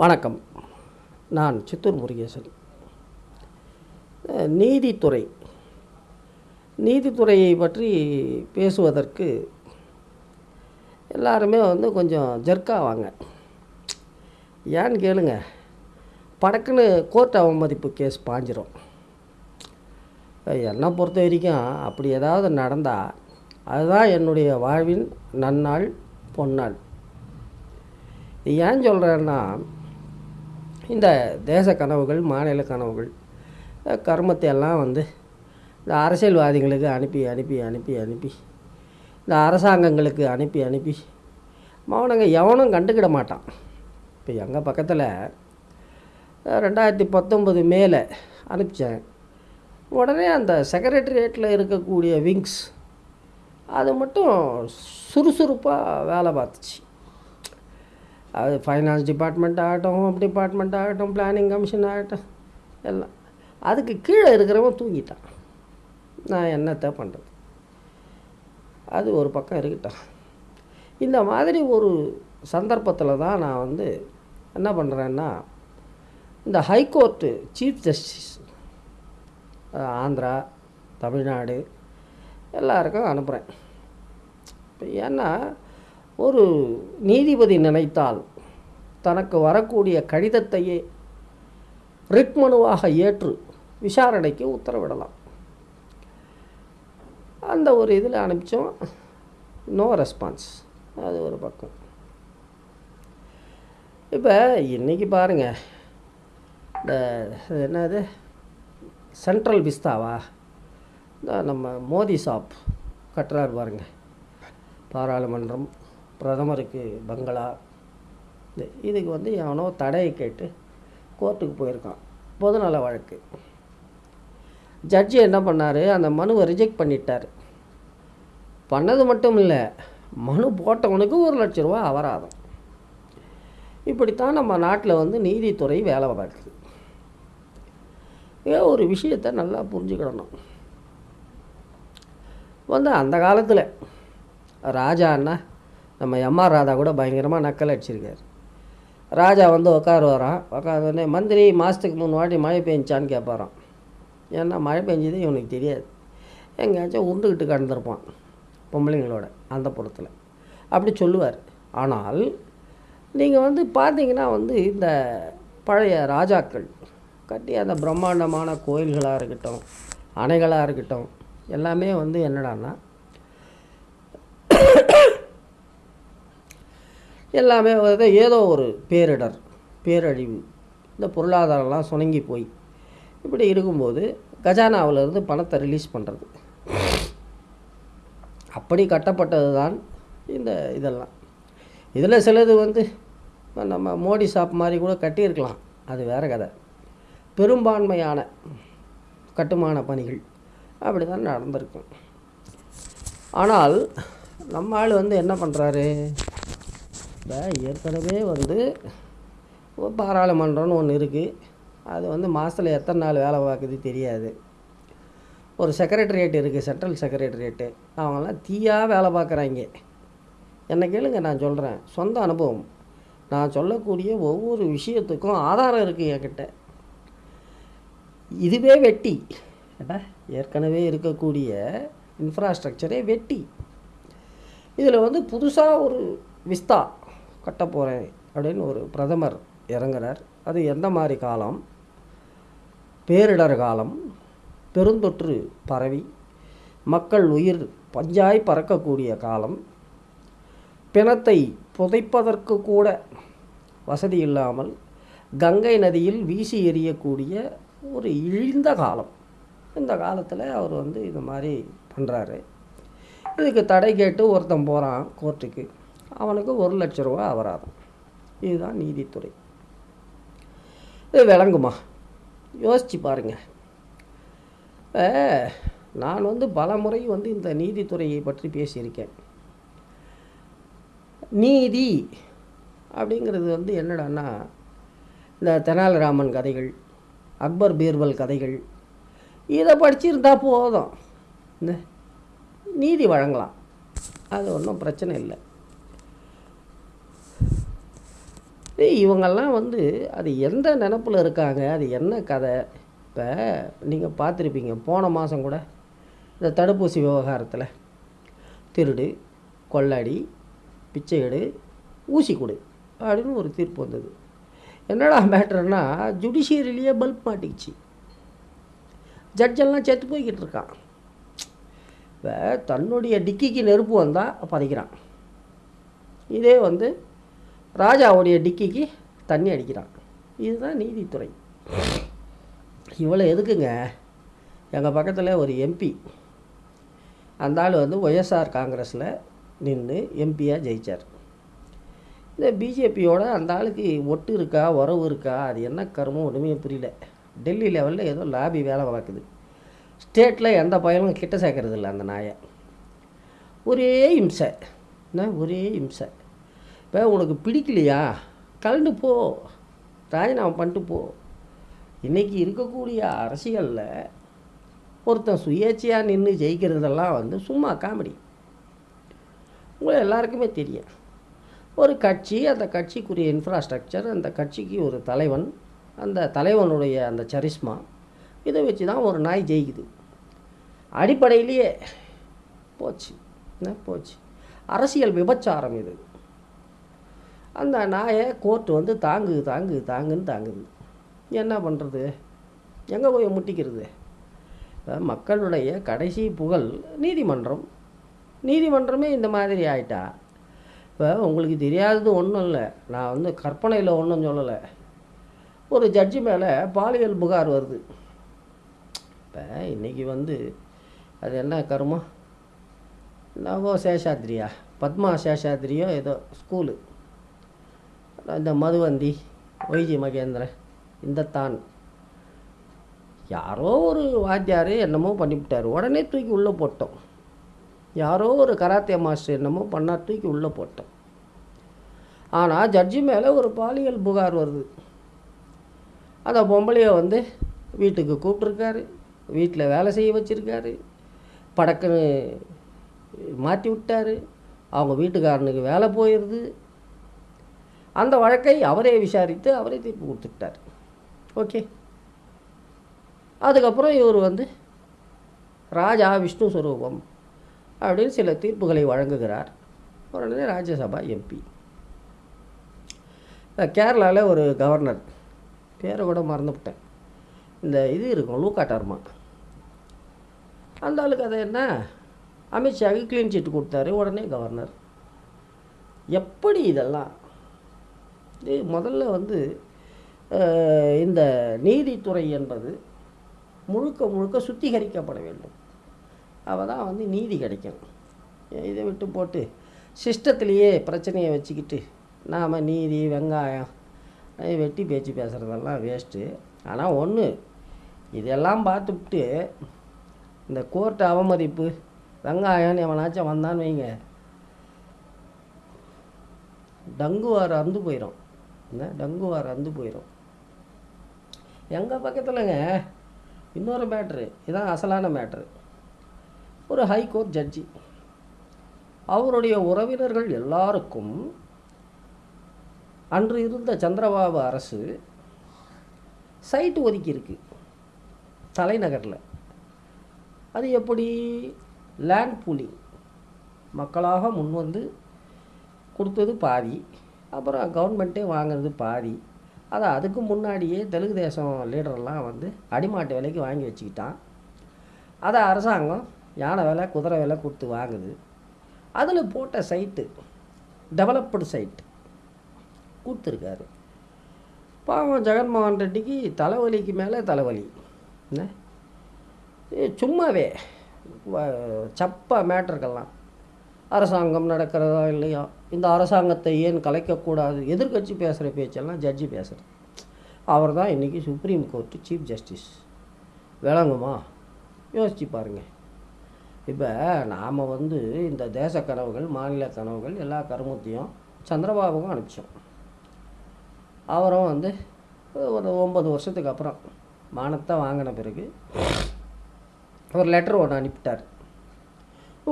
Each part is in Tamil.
வணக்கம். நான் சித்தூர் முருகேசன். நீதித்துறை. நீதித்துறையை பற்றி பேசுவதற்கு எல்லாருமே வந்து கொஞ்சம் ஜர்க்காவாங்க. ஏன்னு கேளுங்க படக்குன்னு கோர்ட் அவமதிப்பு கேஸ் பாஞ்சிரும். என்னை பொறுத்த வரைக்கும் அப்படி ஏதாவது நடந்தால் அதுதான் என்னுடைய வாழ்வின் நன்னாள் பொன்னாள். ஏன் சொல்கிறேன்னா இந்த தேச கனவுகள் மாநில கனவுகள் கர்மத்தை எல்லாம் வந்து இந்த அரசியல்வாதிகளுக்கு அனுப்பி அனுப்பி அனுப்பி அனுப்பி இந்த அரசாங்கங்களுக்கு அனுப்பி அனுப்பி மௌனங்க எவனும் கண்டுக்கிட மாட்டான். இப்போ எங்கள் பக்கத்தில் ரெண்டாயிரத்தி பத்தொம்பது மேலே அனுப்பிச்சேன். உடனே அந்த செக்ரட்டரியேட்டில் இருக்கக்கூடிய விங்ஸ் அது மட்டும் சுறுசுறுப்பாக வேலை பார்த்துச்சு. அது ஃபைனான்ஸ் டிபார்ட்மெண்ட் ஆகட்டும் ஹோம் டிபார்ட்மெண்ட் ஆகட்டும் பிளானிங் கமிஷன் ஆகட்டும் எல்லாம். அதுக்கு கீழே இருக்கிறவன் தூங்கிட்டான். நான் என்னத்தை பண்ணுறது அது ஒரு பக்கம் இருக்கட்டும். இந்த மாதிரி ஒரு சந்தர்ப்பத்தில் தான் நான் வந்து என்ன பண்ணுறேன்னா இந்த high court chief justice Andhra Tamil Nadu எல்லாருக்கும் அனுப்புகிறேன் இப்போ ஏன்னா ஒரு நீதிபதி நினைத்தால் தனக்கு வரக்கூடிய கடிதத்தையே ரிட் மனுவாக ஏற்று விசாரணைக்கு உத்தரவிடலாம். அந்த ஒரு இதில் அனுப்பிச்சோம். நோ ரெஸ்பான்ஸ் அது ஒரு பக்கம். இப்போ இன்றைக்கி பாருங்கள் இந்த என்னது? சென்ட்ரல் விஸ்தாவா இந்த நம்ம மோதி ஷாப் கட்டுறாரு பாருங்கள் பாராளுமன்றம். பிரதமருக்கு பங்களா. இதுக்கு வந்து எவனோ தடையை கேட்டு கோர்ட்டுக்கு போயிருக்கான். பொதுநல வழக்கு. ஜட்ஜி என்ன பண்ணார்? அந்த மனுவை ரிஜெக்ட் பண்ணிட்டார். பண்ணது மட்டும் இல்லை மனு போட்டவனுக்கு ஒரு லட்ச ரூபா அபராதம். இப்படித்தான் நம்ம நாட்டில் வந்து நீதித்துறை வேலை பார்க்குது. ஏன் ஒரு விஷயத்தை நல்லா புரிஞ்சுக்கிடணும். வந்து அந்த காலத்தில் ராஜா அண்ணா நம்ம எம்ஆர் ராதா கூட பயங்கரமாக நக்கல் அடிச்சிருக்காரு. ராஜா வந்து உட்காருவாராம் உட்காந்தோடனே மந்திரி மாதத்துக்கு மூணு வாட்டி மழை பெஞ்சான்னு கேட்பாராம் ஏன்னா மழை பெஞ்சது இவனுக்கு தெரியாது. எங்கேயாச்சும் உருண்டுக்கிட்டு கடந்திருப்பான் பொம்பளைங்களோட அந்த புறத்தில். அப்படி சொல்லுவார். ஆனால் நீங்கள் வந்து பார்த்தீங்கன்னா வந்து இந்த பழைய ராஜாக்கள் கட்டி அந்த பிரம்மாண்டமான கோயில்களாக இருக்கட்டும் அணைகளாக இருக்கட்டும் எல்லாமே வந்து என்னடான்னா எல்லாமே வந்து ஏதோ ஒரு பேரிடர் பேரழிவு இந்த பொருளாதாரம்லாம் சுணங்கி போய். இப்படி இருக்கும்போது கஜானாவிலிருந்து பணத்தை ரிலீஸ் பண்ணுறது அப்படி கட்டப்பட்டது தான் இந்த இதெல்லாம். இதில் சிலது வந்து நம்ம மோடி ஷாப் மாதிரி கூட கட்டியிருக்கலாம். அது வேறு கதை. பெரும்பான்மையான கட்டுமான பணிகள் அப்படி தான் நடந்திருக்கும். ஆனால் நம்ம ஆள் வந்து என்ன பண்ணுறாரு இப்போ ஏற்கனவே வந்து பாராளுமன்றம்னு ஒன்று இருக்குது அது வந்து மாதத்தில் எத்தனை நாள் வேலை பார்க்குது தெரியாது. ஒரு செக்ரட்டரியேட் இருக்குது சென்ட்ரல் செக்ரட்டரியேட்டு அவங்கெல்லாம் தீயாக வேலை பார்க்குறாங்க. என்ன கேளுங்க நான் சொல்கிறேன் சொந்த அனுபவம். நான் சொல்லக்கூடிய ஒவ்வொரு விஷயத்துக்கும் ஆதாரம் இருக்குது என்கிட்ட. இதுவே வெட்டி. ஏடா ஏற்கனவே இருக்கக்கூடிய இன்ஃப்ராஸ்ட்ரக்சரே வெட்டி. இதில் வந்து புதுசாக ஒரு விஸ்தா கட்ட போகிறேன் அப்படின்னு ஒரு பிரதமர் இறங்குறார். அது எந்த மாதிரி காலம்? பேரிடர் காலம் பெருந்தொற்று பரவி மக்கள் உயிர் பஞ்சாய் பறக்கக்கூடிய காலம் பிணத்தை புதைப்பதற்கு கூட வசதி இல்லாமல் கங்கை நதியில் வீசி எறியக்கூடிய ஒரு இழிந்த காலம். இந்த காலத்தில் அவர் வந்து இது மாதிரி பண்ணுறாரு இதுக்கு தடை கேட்டு ஒருத்தன் போகிறான் கோர்ட்டுக்கு. அவனுக்கு ஒரு லட்ச ரூபா அபராதம். இதுதான் நீதித்துறை. இது விளங்குமா? யோசிச்சு பாருங்க. நான் வந்து பல முறை வந்து இந்த நீதித்துறையை பற்றி பேசியிருக்கேன். நீதி அப்படிங்கிறது வந்து என்னடான்னா இந்த தெனாலிராமன் கதைகள் அக்பர் பீர்பல் கதைகள் இதை படிச்சிருந்தா போதும். இந்த நீதி வழங்கலாம். அது ஒன்றும் பிரச்சனை இல்லை. இவங்கெல்லாம் வந்து அது எந்த நினப்பில் இருக்காங்க? அது என்ன கதை? இப்போ நீங்கள் பார்த்துருப்பீங்க போன மாதம் கூட இந்த தடுப்பூசி விவகாரத்தில். திருடு கொள்ளடி பிச்சை எடு ஊசி கொடு அப்படின்னு ஒரு தீர்ப்பு வந்தது. என்னடா மேட்டர்னா ஜுடிஷியரிலேயே பல்ப் மாட்டிக்கிச்சு. ஜட்ஜெல்லாம் செத்து போய்கிட்டு இருக்கான். இப்போ தன்னுடைய டிக்கிக்கு நெருப்பு வந்தால் பதைக்கிறான். இதே வந்து ராஜாவுடைய டிக்கிக்கு தண்ணி அடிக்கிறான். இதுதான் நீதித்துறை. இவ்வளோ எதுக்குங்க? எங்கள் பக்கத்தில் ஒரு எம்பி அந்த ஆள் வந்து ஒய்எஸ்ஆர் காங்கிரஸில் நின்று எம்பியாக ஜெயிச்சார். இந்த பிஜேபியோட அந்த ஆளுக்கு ஒட்டு இருக்கா உறவு இருக்கா அது என்ன கருமம் ஒன்றுமே புரியல. டெல்லி லெவலில் ஏதோ லாபி வேலை பார்க்குது. ஸ்டேட்டில் எந்த பயனும் கிட்ட சேர்க்கறது இல்லை அந்த நாயை. ஒரே இம்சை. என்ன? ஒரே இம்சை. இப்போ உனக்கு பிடிக்கலையா? கலந்து போ. ராஜினாமா பண்ணிட்டு போ. இன்றைக்கி இருக்கக்கூடிய அரசியலில் ஒருத்தன் சுயேட்சையாக நின்று ஜெயிக்கிறதெல்லாம் வந்து சும்மா காமெடி உங்களை எல்லாருக்குமே தெரியும். ஒரு கட்சி அந்த கட்சிக்குரிய இன்ஃப்ராஸ்ட்ரக்சர் அந்த கட்சிக்கு ஒரு தலைவன் அந்த தலைவனுடைய அந்த சரிஸ்மா இதை வச்சு தான் ஒரு நாய் ஜெயிக்குது. அடிப்படையிலேயே போச்சு. என்ன போச்சு? அரசியல் விபச்சாரம் இது. அந்த நாயை கோர்ட்டு வந்து தாங்கு தாங்கு தாங்குன்னு தாங்குது. என்ன பண்ணுறது எங்கே போய் முட்டிக்கிறது? மக்களுடைய கடைசி புகழ் நீதிமன்றம். நீதிமன்றமே இந்த மாதிரி ஆயிட்டா? இப்போ உங்களுக்கு தெரியாதது ஒன்றும் இல்லை. நான் வந்து கற்பனையில் ஒன்றும் சொல்லலை. ஒரு ஜட்ஜி மேலே பாலியல் புகார் வருது. இப்போ இன்றைக்கி வந்து அது என்ன கருமம்? நவோ சேஷாத்ரியா? பத்மா சேஷாத்ரியோ ஏதோ ஸ்கூலு இந்த மதுவந்தி ஒய்ஜி மகேந்திரன் இந்த தான் யாரோ ஒரு வாத்தியார் என்னமோ பண்ணிவிட்டார். உடனே தூக்கி உள்ளே போட்டோம். யாரோ ஒரு கராத்தே மாஸ்டர் என்னமோ பண்ணால் தூக்கி உள்ளே போட்டோம். ஆனால் ஜட்ஜி மேலே ஒரு பாலியல் புகார் வருது. அந்த பொம்பளையை வந்து வீட்டுக்கு கூப்பிட்ருக்காரு வீட்டில் வேலை செய்ய வச்சுருக்காரு. படக்குன்னு மாற்றி விட்டாரு. அவங்க வீட்டுக்காரனுக்கு வேலை போயிடுது. அந்த வழக்கை அவரே விசாரித்து அவரே தீர்ப்பு கொடுத்துட்டார் ஓகே. அதுக்கப்புறம் இவர் வந்து ராஜா விஷ்ணு ஸ்வரூபம் அப்படின்னு சில தீர்ப்புகளை வழங்குகிறார். உடனே ராஜ்யசபா எம்பி. கேரளாவில் ஒரு கவர்னர் பேரை கூட மறந்துவிட்டேன். இந்த இது இருக்கும் லூக்கா டர்மா. அந்த ஆளுக்கு அதை என்ன? அமித்ஷாவுக்கு க்ளீன் சீட் கொடுத்தாரு உடனே கவர்னர். எப்படி இதெல்லாம் முதல்ல வந்து இந்த நீதித்துறை என்பது முழுக்க முழுக்க சுத்திகரிக்கப்பட வேண்டும். அவள் தான் வந்து நீதி கிடைக்கும். இதை விட்டு போட்டு சிஸ்டத்துலேயே பிரச்சனையை வச்சுக்கிட்டு நாம் நீதி வெங்காயம் வெட்டி பேச்சு பேசுகிறதெல்லாம் வேஸ்ட்டு ஆனால் ஒன்று இதெல்லாம் பார்த்துவிட்டு இந்த கோர்ட்டு அவமதிப்பு வெங்காயம்னு எவனாச்சும் வந்தான்னு வைங்க. டங்குவார் அறுந்து போயிடும் இந்த டங்குவா ரந்து போயிடும் எங்கள் பக்கத்தில்ங்க இன்னொரு மேட்ரு இதான் அசலான மேட்ரு ஒரு ஹைகோர்ட் ஜட்ஜி அவருடைய உறவினர்கள் எல்லாருக்கும் அன்று இருந்த சந்திரபாபு அரசு சைட்டு ஒதுக்கியிருக்கு தலைநகரில். அது எப்படி? லேண்ட் பூலிங் மக்களாக முன்வந்து கொடுத்தது பாதி. அப்புறம் கவர்மெண்ட்டே வாங்குறது பாதி. அதை அதுக்கு முன்னாடியே தெலுங்கு தேசம் லீடரெல்லாம் வந்து அடிமாட்டு விலைக்கு வாங்கி வச்சுக்கிட்டான். அதை அரசாங்கம் யானை விலை குதிரை விலை கொடுத்து வாங்குது. அதில் போட்ட சைட்டு டெவலப்டு சைட்டு கொடுத்துருக்காரு. பாவம் ஜெகன்மோகன் ரெட்டிக்கு தலைவலிக்கு மேலே தலைவலி. என்ன? சும்மாவே சப்பா மேட்டருக்கெல்லாம் அரசாங்கம் நடக்கிறதோ இல்லையோ? இந்த அரசாங்கத்தை ஏன் கலைக்கக்கூடாது? எதிர்க்கட்சி பேசுகிற பேச்செல்லாம் ஜட்ஜி பேசுகிறது அவர் தான் இன்றைக்கி சுப்ரீம் கோர்ட்டு சீஃப் ஜஸ்டிஸ் விளங்குமா? யோசிச்சு பாருங்கள் இப்போ நாம் வந்து இந்த தேச கனவுகள் மாநில கனவுகள் எல்லா கருமத்தையும் சந்திரபாபுக்கும் அனுப்பிச்சோம். அவரும் வந்து ஒரு ஒம்பது வருஷத்துக்கு அப்புறம் மானத்தை வாங்கின பிறகு ஒரு லெட்டர் ஒன்று அனுப்பிட்டார்.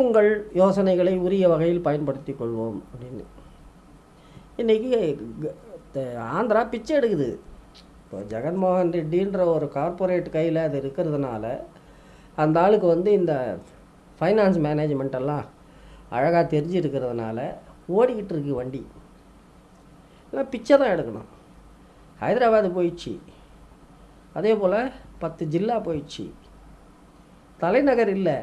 உங்கள் யோசனைகளை உரிய வகையில் பயன்படுத்தி கொள்வோம் அப்படின்னு. இன்றைக்கி ஆந்திரா பிச்சை எடுக்குது. இப்போ ஜெகன்மோகன் ரெட்டின்ற ஒரு கார்ப்பரேட் கையில் அது இருக்கிறதுனால அந்த ஆளுக்கு வந்து இந்த ஃபைனான்ஸ் மேனேஜ்மெண்ட்டெல்லாம் அழகாக தெரிஞ்சு இருக்கிறதுனால ஓடிக்கிட்டு இருக்கு வண்டி. இல்லை பிச்சை தான் எடுக்கணும். ஹைதராபாத் போயிடுச்சு. அதே போல் பத்து ஜில்லா போயிடுச்சு. தலைநகர் இல்லை.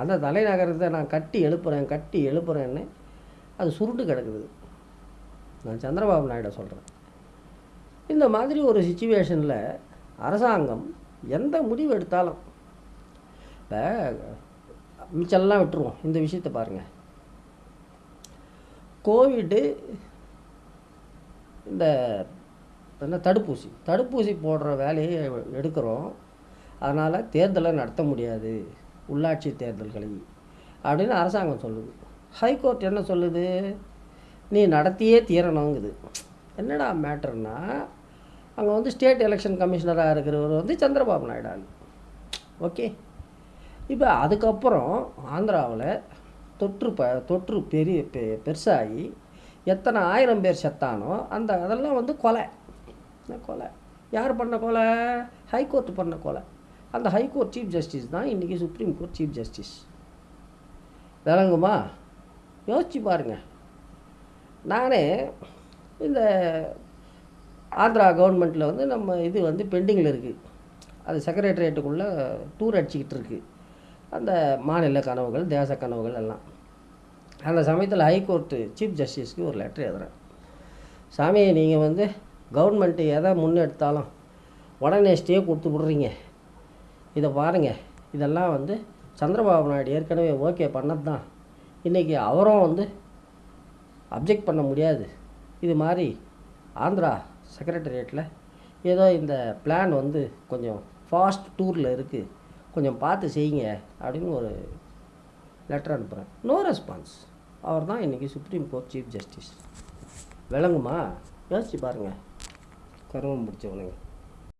அந்த தலைநகரத்தை நான் கட்டி எழுப்புறேன் கட்டி எழுப்புறேன்னு அது சுருட்டு கிடக்குது. நான் சந்திரபாபு நாயுட சொல்கிறேன் இந்த மாதிரி ஒரு சுச்சுவேஷனில் அரசாங்கம் எந்த முடிவு எடுத்தாலும் இப்போ மிச்சம்லாம் விட்டுருவோம். இந்த விஷயத்தை பாருங்கள் கோவிடு இந்த என்ன தடுப்பூசி தடுப்பூசி போடுற வேலையை எடுக்கிறோம். அதனால் தேர்தலை நடத்த முடியாது. உள்ளாட்சி தேர்தல்களை அப்படின்னு அரசாங்கம் சொல்லுது. ஹைகோர்ட் என்ன சொல்லுது? நீ நடத்தியே தீரணுங்குது. என்னடா மேட்டர்னா அங்கே வந்து ஸ்டேட் எலெக்ஷன் கமிஷனராக இருக்கிறவர் வந்து சந்திரபாபு நாயுடு ஓகே இப்போ அதுக்கப்புறம் ஆந்திராவில் தொற்று ப தொற்று பெரிய பெ பெருசாகி எத்தனை ஆயிரம் பேர் செத்தானோ அந்த அதெல்லாம் வந்து கொலை. கொலை? யார் பண்ண கொலை? ஹைகோர்ட் பண்ண கொலை. அந்த ஹைகோர்ட் சீஃப் ஜஸ்டிஸ் தான் இன்றைக்கி சுப்ரீம் கோர்ட் சீஃப் ஜஸ்டிஸ் விளங்குமா? யோசிச்சு பாருங்கள் நானே இந்த ஆந்திரா கவர்மெண்ட்டில் வந்து நம்ம இது வந்து பெண்டிங்கில் இருக்குது அது செக்ரட்டரியேட்டுக்குள்ளே டூர் அடிச்சுக்கிட்டு இருக்குது அந்த மாநில கனவுகள் தேச கனவுகள் எல்லாம். அந்த சமயத்தில் ஹைகோர்ட்டு சீஃப் ஜஸ்டிஸ்க்கு ஒரு லெட்டர் எழுதுறேன். சாமி நீங்கள் வந்து கவர்மெண்ட்டு எதை முன்னெடுத்தாலும் உடனே ஸ்டே கொடுத்து விட்றீங்க. இதை பாருங்கள் இதெல்லாம் வந்து சந்திரபாபு நாயுடு ஏற்கனவே ஓகே பண்ணது தான் இன்றைக்கி அவரும் வந்து அப்ஜெக்ட் பண்ண முடியாது. இது மாதிரி ஆந்திரா செக்ரட்டரியேட்டில் ஏதோ இந்த பிளான் வந்து கொஞ்சம் ஃபாஸ்ட் டூரில் இருக்குது கொஞ்சம் பார்த்து செய்யுங்க அப்படின்னு ஒரு லெட்டர் அனுப்புகிறேன் நோ ரெஸ்பான்ஸ் அவர் தான் இன்றைக்கி சுப்ரீம் கோர்ட் சீஃப் ஜஸ்டிஸ் விளங்குமா? யோசிச்சு பாருங்கள் கருவம் பிடிச்சவனுங்க.